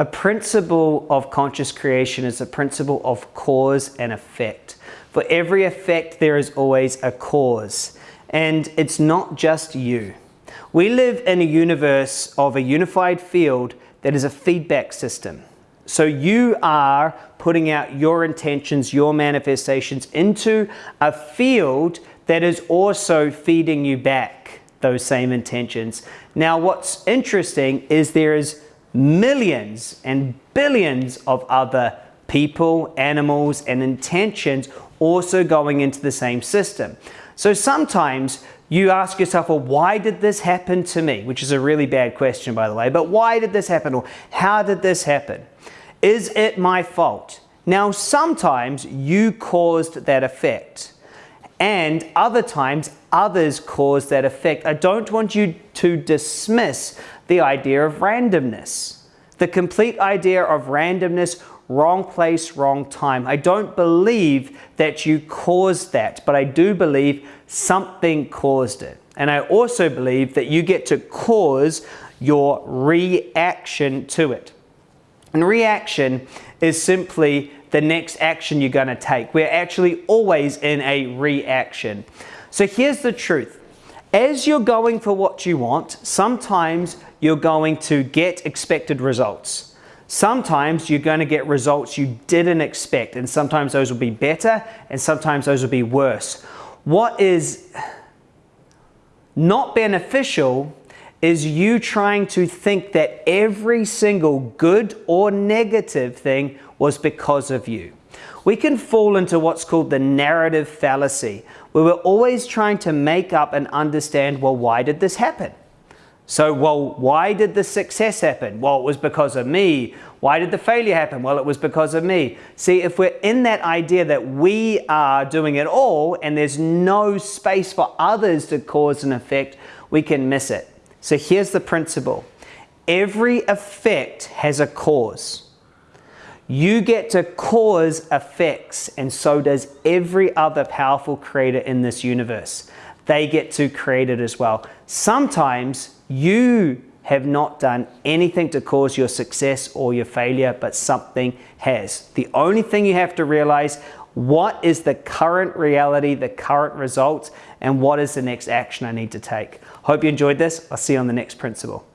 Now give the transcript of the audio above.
A principle of conscious creation is a principle of cause and effect. For every effect, there is always a cause. And it's not just you. We live in a universe of a unified field that is a feedback system. So you are putting out your intentions, your manifestations into a field that is also feeding you back those same intentions. Now, what's interesting is there is millions and billions of other people, animals, and intentions also going into the same system. So sometimes you ask yourself, well, why did this happen to me? Which is a really bad question, by the way, but why did this happen? Or how did this happen? Is it my fault? Now, sometimes you caused that effect, and other times others caused that effect. I don't want you to dismiss the idea of randomness, the complete idea of randomness wrong place, wrong time. I don't believe that you caused that, but I do believe something caused it. And I also believe that you get to cause your reaction to it. And reaction is simply the next action you're going to take. We're actually always in a reaction. So here's the truth. As you're going for what you want, sometimes you're going to get expected results. Sometimes you're going to get results you didn't expect, and sometimes those will be better, and sometimes those will be worse. What is not beneficial is you trying to think that every single good or negative thing was because of you. We can fall into what's called the narrative fallacy, where we're always trying to make up and understand, well, why did this happen? So, well, why did the success happen? Well, it was because of me. Why did the failure happen? Well, it was because of me. See, if we're in that idea that we are doing it all and there's no space for others to cause an effect, we can miss it. So here's the principle. Every effect has a cause. You get to cause effects, and so does every other powerful creator in this universe. They get to create it as well. Sometimes you have not done anything to cause your success or your failure, but something has. The only thing you have to realize, what is the current reality, the current results, and what is the next action I need to take? Hope you enjoyed this. I'll see you on the next principle.